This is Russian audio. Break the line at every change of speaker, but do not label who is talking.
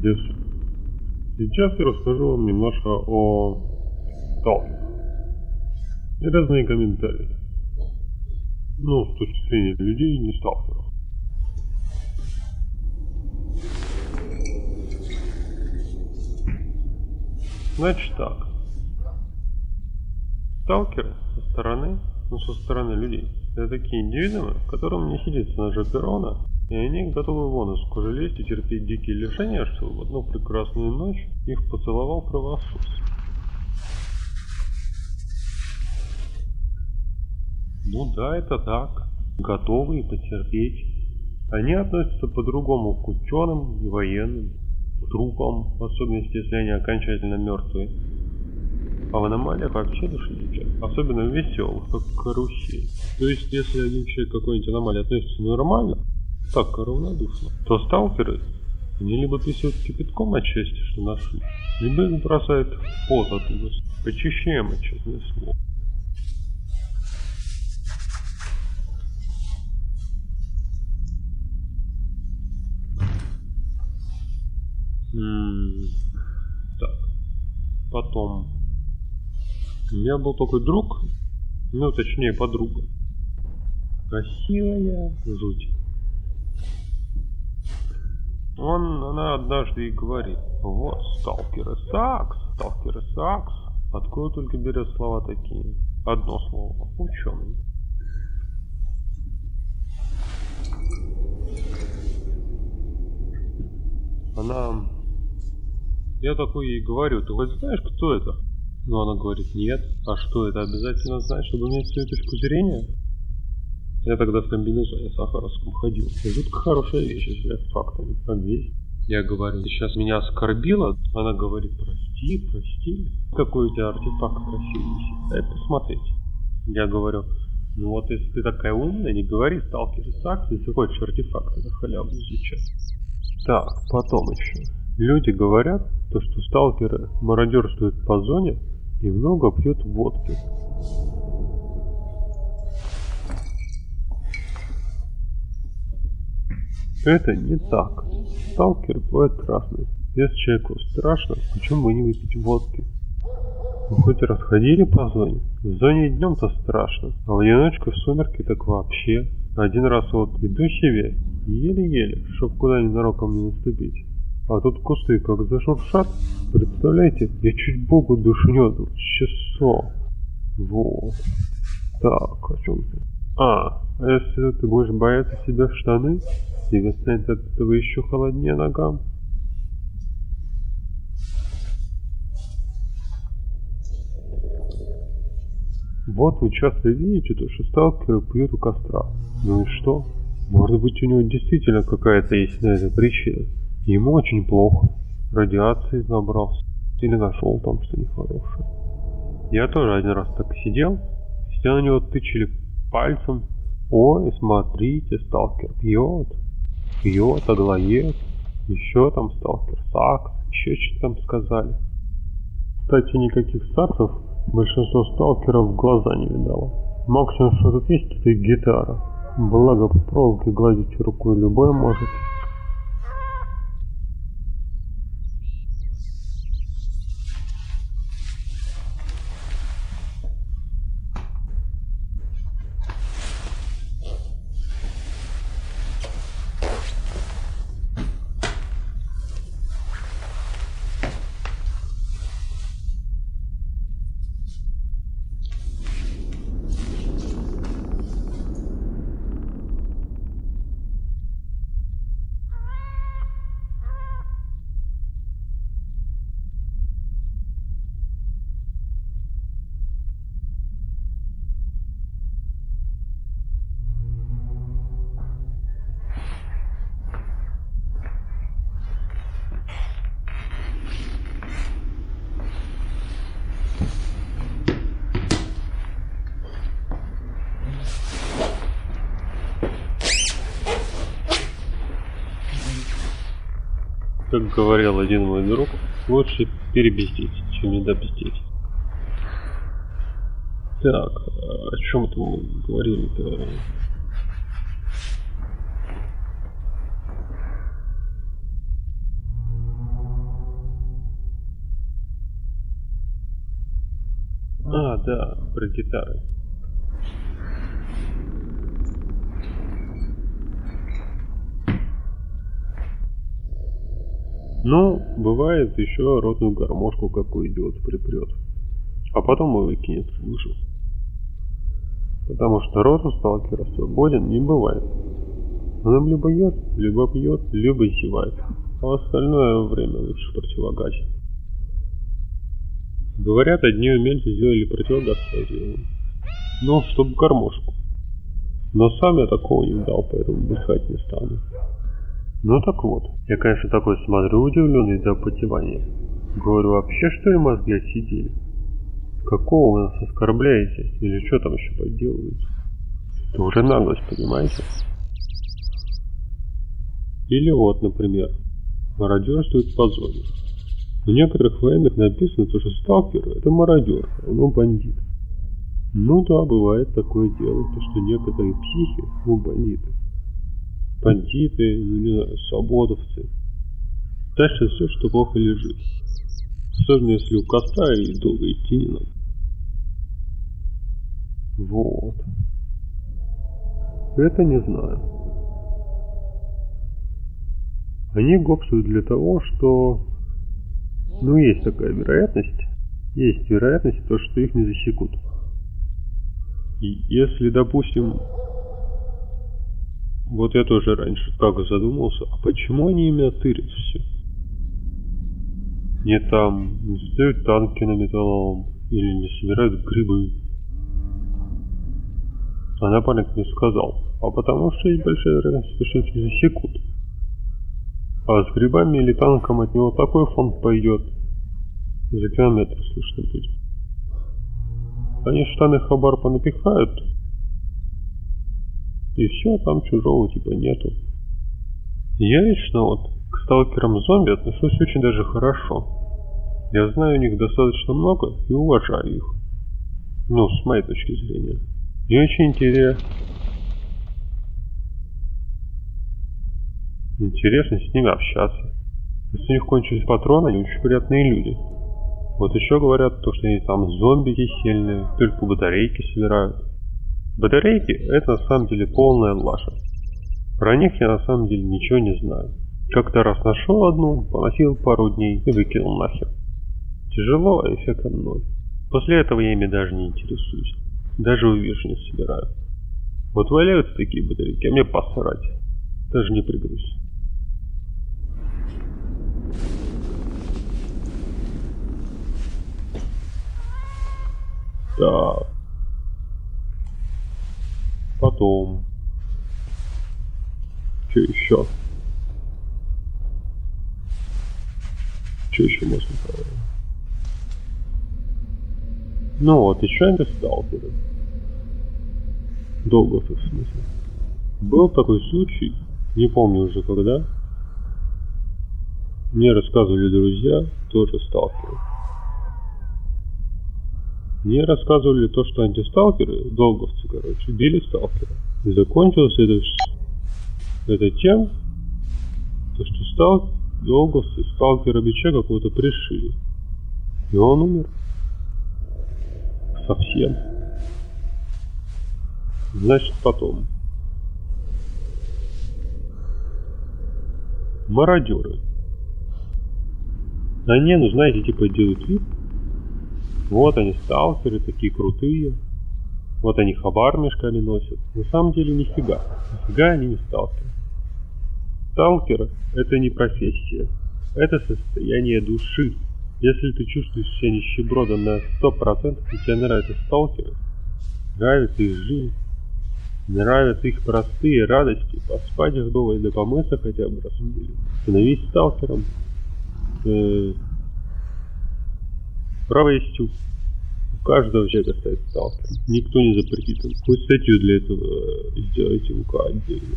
Десять. Сейчас я расскажу вам немножко о сталкерах. И разные комментарии. Ну, с точки зрения людей, не сталкеров. Значит так. Сталкеры со стороны, ну со стороны людей, это такие индивидуумы, которым не сидится на перрона, и они готовы вон из кожи лезть и терпеть дикие лишения, чтобы в одну прекрасную ночь их поцеловал кровосос. Ну да, это так. Готовы потерпеть. Они относятся по-другому к ученым и военным, к трупам, в особенности, если они окончательно мертвые. А в аномалиях вообще летят, особенно веселых, как карусель. То есть, если один человек какой-нибудь аномалии относится нормально, так равнодушно, то сталкеры, они либо писают кипятком от счастья, что нашли, либо их бросают в пот от ужаса. Почищаем, честное слово. Так. Потом. У меня был такой друг, ну точнее подруга. Красивая жуть. Он, она однажды и говорит, вот сталкеры сакс, сталкеры сакс. Откуда только берет слова такие? Одно слово. Ученый. Она... Я такой ей говорю, ты хоть знаешь, кто это? Но она говорит, нет. А что, это обязательно знать, чтобы иметь свою точку зрения? Я тогда в комбинезоне сахаровском ходил. И жутко хорошая вещь, если фактами обвесь. Я говорю, ты сейчас меня оскорбила? Она говорит, прости, прости. Какой у тебя артефакт красивый. Дай посмотреть. Я говорю, ну вот если ты такая умная, не говори сталкер и сакс, если хочешь артефакты на халяву изучать. Так, потом еще. Люди говорят, то, что сталкеры мародерствуют по зоне и много пьют водки. Это не так. Сталкер бывает разный. Если человеку страшно, почему бы не выпить водки? Вы хоть раз ходили по зоне? В зоне днем-то страшно, а в одиночку в сумерки так вообще. Один раз вот иду себе, еле-еле, чтоб куда ненароком не наступить. А тут кусты как зашуршат, представляете, я чуть богу душнет, часов. Вот. Так, о чем ты? А, а если ты будешь бояться себя в штаны, тебе станет от этого еще холоднее ногам. Вот вы часто видите, то, что сталкеры пьют у костра. Ну и что? Может быть у него действительно какая-то есть на это причина. Ему очень плохо. Радиации набрался. Или нашел там что нехорошее. Я тоже один раз так сидел. Все на него тычили пальцем. Ой, смотрите, сталкер пьет. Пьет, оглоет. Еще там сталкер сакс. Еще что-то там сказали. Кстати, никаких саксов большинство сталкеров в глаза не видало. Максимум, что тут есть, это гитара. Благо, по проволоке гладить рукой любой может. Как говорил один мой друг, лучше перебездить, чем недобездить. Так, о чем это мы говорили-то? А, да, про гитары. Ну, бывает еще родную гармошку какую идет, припрет. А потом и выкинет, слышу. Потому что рот у сталкера свободен не бывает. Он либо ест, либо пьет, либо зевает. А остальное время лучше противогазить. Говорят, одни умельцы сделали противогаз своим. Ну, чтобы гармошку. Но сам я такого не дал, поэтому дыхать не стану. Ну так вот, я, конечно, такой смотрю удивленный до потевания. Говорю, вообще что ли мозги отсидели? Какого вы нас оскорбляете? Или что там еще подделываете? Это уже наглость, понимаете? Или вот, например, мародерствует по зоне. У некоторых военных написано, что сталкер это мародер, а он бандит. Ну да, бывает такое дело, то что некоторые психи, ну бандиты, бандиты, ну не знаю, свободовцы. Дальше все, что плохо лежит. Особенно если у костра и долго идти не надо. Вот. Это не знаю. Они гопсуют для того, что... Ну, есть такая вероятность. Есть вероятность, то, что их не засекут. И если, допустим, вот я тоже раньше как задумался, а почему они именно тырят все? Не там, не стоят танки на металлолом, или не собирают грибы. А напарник не сказал, а потому что есть большая вероятность, что их засекут. А с грибами или танком от него такой фон пойдет, за километр слышно будет. Они штаны хабар понапихают, и все, там чужого типа нету. Я лично вот к сталкерам зомби отношусь очень даже хорошо. Я знаю у них достаточно много и уважаю их. Ну, с моей точки зрения. Мне очень интересно. Интересно с ними общаться. Если у них кончились патроны, они очень приятные люди. Вот еще говорят, то, что они там зомби сильные, только батарейки собирают. Батарейки – это на самом деле полная лажа. Про них я на самом деле ничего не знаю. Как-то раз нашел одну, поносил пару дней и выкинул нахер. Тяжело, а эффекта ноль. После этого я ими даже не интересуюсь. Даже увижу не собираю. Вот валяются такие батарейки, а мне посрать. Даже не прыгаюсь. Так. Потом. Что еще? Что еще можно сказать? Ну вот, еще это сталкеры. Долго в смысле. Был такой случай, не помню уже когда. Мне рассказывали друзья, тоже сталкеры. Мне рассказывали то, что антисталкеры, долговцы, короче, били сталкера. И закончилось это, это тем, то, что стал, долговцы сталкера бича какого-то пришили. И он умер. Совсем. Значит, потом. Мародеры. Они, ну знаете, типа делают вид, вот они сталкеры, такие крутые. Вот они хабар мешками носят. На самом деле нифига. Нифига они не сталкеры. Сталкер – это не профессия. Это состояние души. Если ты чувствуешь себя нищебродом на 100% и тебе нравятся сталкеры, нравится их жизнь, нравятся их простые радости, поспать их дома или помыться хотя бы раз в неделю, становись сталкером, э, Право есть у каждого человека стать сталкером. Никто не запретит. Хоть статью для этого э, сделайте УК отдельно.